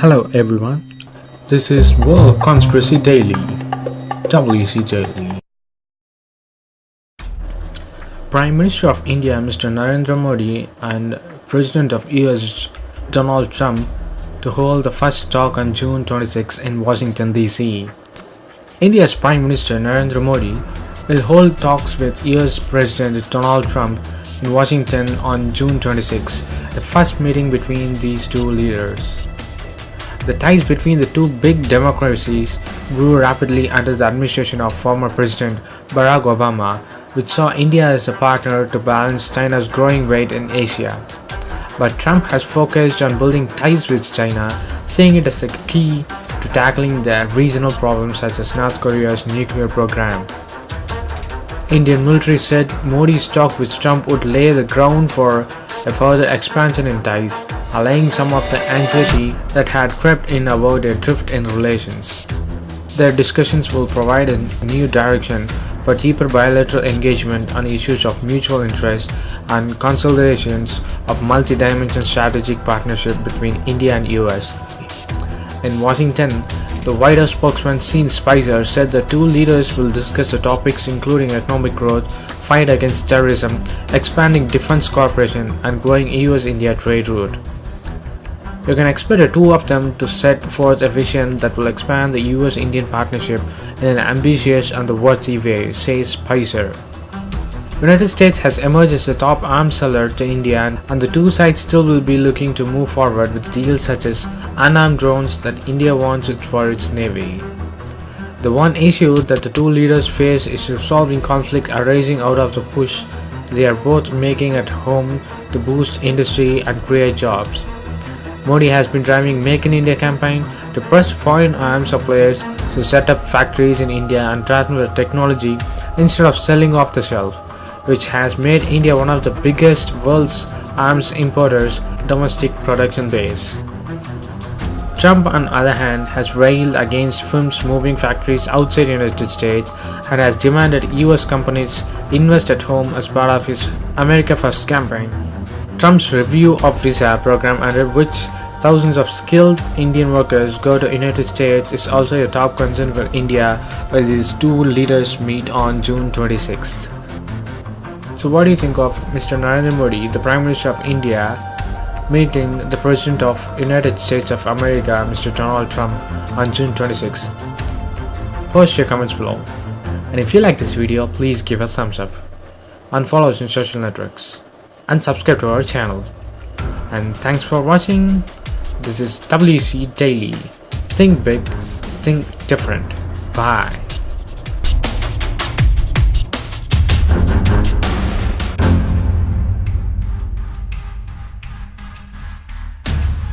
Hello everyone, this is World Conspiracy Daily, WC Daily. Prime Minister of India Mr. Narendra Modi and President of US Donald Trump to hold the first talk on June 26 in Washington DC. India's Prime Minister Narendra Modi will hold talks with US President Donald Trump in Washington on June 26, the first meeting between these two leaders. The ties between the two big democracies grew rapidly under the administration of former President Barack Obama, which saw India as a partner to balance China's growing weight in Asia. But Trump has focused on building ties with China, seeing it as a key to tackling the regional problems such as North Korea's nuclear program. Indian military said Modi's talk with Trump would lay the ground for a further expansion in ties, allaying some of the anxiety that had crept in about a drift in relations. Their discussions will provide a new direction for deeper bilateral engagement on issues of mutual interest and consolidations of multi-dimensional strategic partnership between India and US. In Washington, the White House spokesman Sean Spicer said the two leaders will discuss the topics including economic growth, fight against terrorism, expanding defense cooperation, and growing US-India trade route. You can expect the two of them to set forth a vision that will expand the US-Indian partnership in an ambitious and worthy way, says Spicer. United States has emerged as the top arms seller to India and the two sides still will be looking to move forward with deals such as unarmed drones that India wants for its navy. The one issue that the two leaders face is resolving conflict arising out of the push they are both making at home to boost industry and create jobs. Modi has been driving Make in India campaign to press foreign arms suppliers to set up factories in India and transfer the technology instead of selling off the shelf which has made India one of the biggest world's arms importers domestic production base. Trump on the other hand has railed against firms moving factories outside United States and has demanded US companies invest at home as part of his America First campaign. Trump's review of visa program under which thousands of skilled Indian workers go to United States is also a top concern for India when these two leaders meet on June 26th. So what do you think of Mr. Narendra Modi, the Prime Minister of India, meeting the President of United States of America, Mr. Donald Trump on June 26? Post your comments below. And if you like this video, please give a thumbs up. And follow us on social networks. And subscribe to our channel. And thanks for watching. This is WC Daily. Think big, think different. Bye.